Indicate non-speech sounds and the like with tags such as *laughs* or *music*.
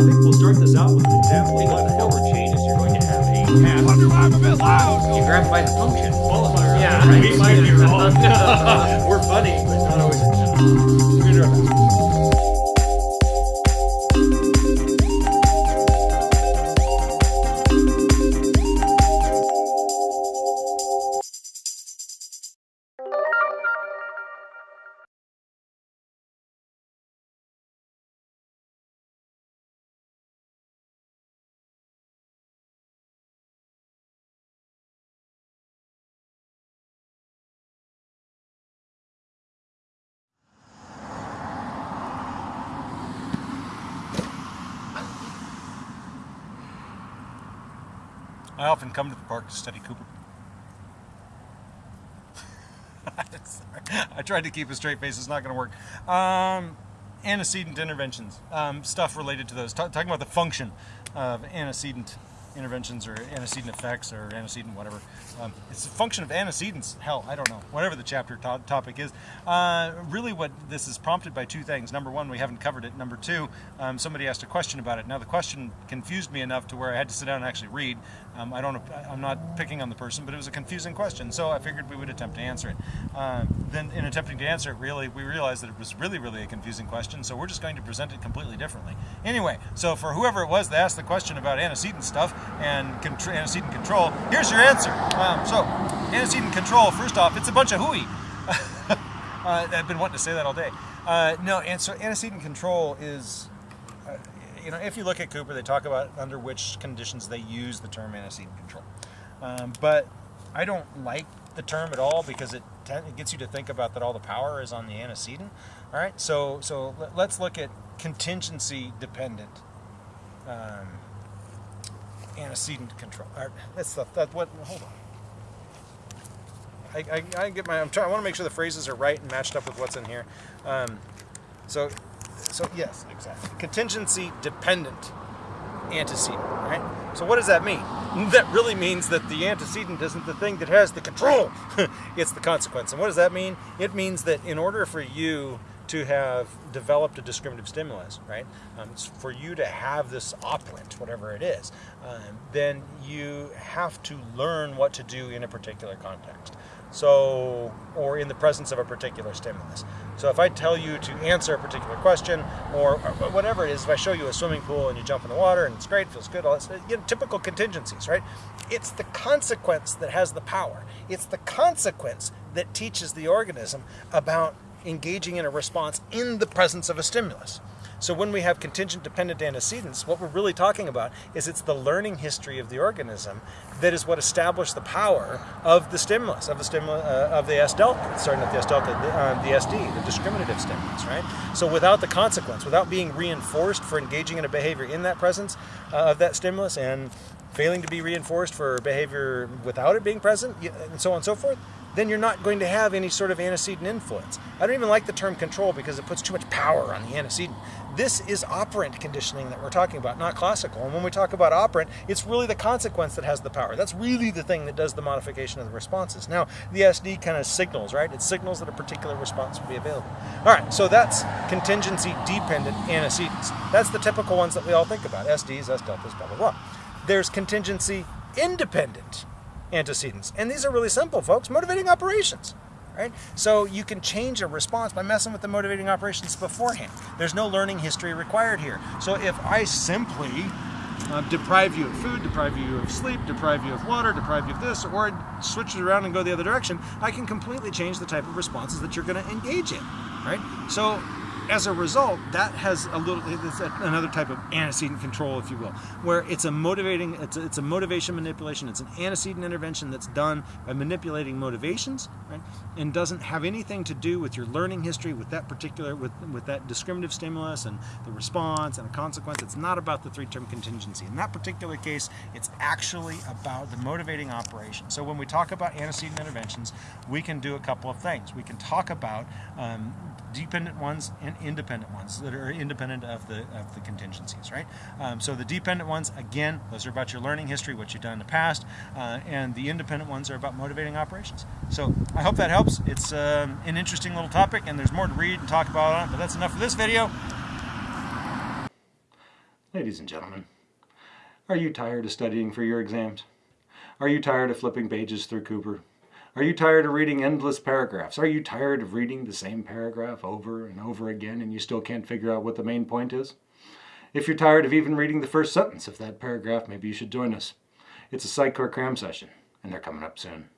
think we'll start this out with an example what the hell changes. You're going to have a path. Wonder why I'm a bit loud. You grab by the function. Qualifier. Yeah, right. We might be wrong. We're funny, but not always. We're I often come to the park to study Cooper. *laughs* I tried to keep a straight face. It's not going to work. Um, antecedent interventions, um, stuff related to those. Ta talking about the function of antecedent interventions or antecedent effects or antecedent whatever. Um, it's a function of antecedents. Hell, I don't know. Whatever the chapter to topic is. Uh, really, what this is prompted by two things. Number one, we haven't covered it. Number two, um, somebody asked a question about it. Now the question confused me enough to where I had to sit down and actually read. Um, I don't. I'm not picking on the person, but it was a confusing question, so I figured we would attempt to answer it. Uh, then, in attempting to answer it, really, we realized that it was really, really a confusing question. So we're just going to present it completely differently. Anyway, so for whoever it was that asked the question about antecedent stuff and antecedent control, here's your answer. Um, so, antecedent control. First off, it's a bunch of hooey. *laughs* uh, I've been wanting to say that all day. Uh, no, and so antecedent control is uh, you know, if you look at Cooper, they talk about under which conditions they use the term antecedent control. Um, but I don't like the term at all because it, it gets you to think about that all the power is on the antecedent. All right, so so let's look at contingency dependent um, antecedent control. Right, that's the, that what. Hold on. I, I, I get my. I'm trying. I want to make sure the phrases are right and matched up with what's in here. Um, so so yes, exactly. Contingency dependent antecedent, right? So what does that mean? *laughs* That really means that the antecedent isn't the thing that has the control. *laughs* it's the consequence. And what does that mean? It means that in order for you to have developed a discriminative stimulus, right? Um, for you to have this operant, whatever it is, um, then you have to learn what to do in a particular context. So, or in the presence of a particular stimulus. So if I tell you to answer a particular question, or, whatever it is, if I show you a swimming pool and you jump in the water and it's great, feels good, all that, you know, typical contingencies, right? It's the consequence that has the power. It's the consequence that teaches the organism about engaging in a response in the presence of a stimulus. So when we have contingent dependent antecedents, what we're really talking about is it's the learning history of the organism that is what established the power of the stimulus, of the stimulus, uh, of the S delta, starting at the S delta, the, uh, the SD, the discriminative stimulus, right? So without the consequence, without being reinforced for engaging in a behavior in that presence uh, of that stimulus and failing to be reinforced for behavior without it being present, and so on and so forth, then you're not going to have any sort of antecedent influence. I don't even like the term control because it puts too much power on the antecedent. This is operant conditioning that we're talking about, not classical. And when we talk about operant, it's really the consequence that has the power. That's really the thing that does the modification of the responses. Now, the SD kind of signals, right? It signals that a particular response will be available. All right, so that's contingency dependent antecedents. That's the typical ones that we all think about SDs, S deltas, blah, blah, blah. There's contingency independent antecedents. And these are really simple, folks. Motivating operations. Right? So you can change a response by messing with the motivating operations beforehand. There's no learning history required here. So if I simply uh, deprive you of food, deprive you of sleep, deprive you of water, deprive you of this, or switch it around and go the other direction, I can completely change the type of responses that you're going to engage in. Right? So as a result, that has a little it's another type of antecedent control, if you will, where it's a motivating, it's a, it's a motivation manipulation. It's an antecedent intervention that's done by manipulating motivations, right, and doesn't have anything to do with your learning history, with that particular, with with that discriminative stimulus and the response and a consequence. It's not about the three-term contingency. In that particular case, it's actually about the motivating operation. So when we talk about antecedent interventions, we can do a couple of things. We can talk about um, dependent ones and independent ones that are independent of the of the contingencies, right? Um, so the dependent ones, again, those are about your learning history, what you've done in the past, uh, and the independent ones are about motivating operations. So I hope that helps. It's um, an interesting little topic, and there's more to read and talk about on it, but that's enough for this video. Ladies and gentlemen, are you tired of studying for your exams? Are you tired of flipping pages through Cooper? Are you tired of reading endless paragraphs? Are you tired of reading the same paragraph over and over again and you still can't figure out what the main point is? If you're tired of even reading the first sentence of that paragraph, maybe you should join us. It's a Core cram session, and they're coming up soon.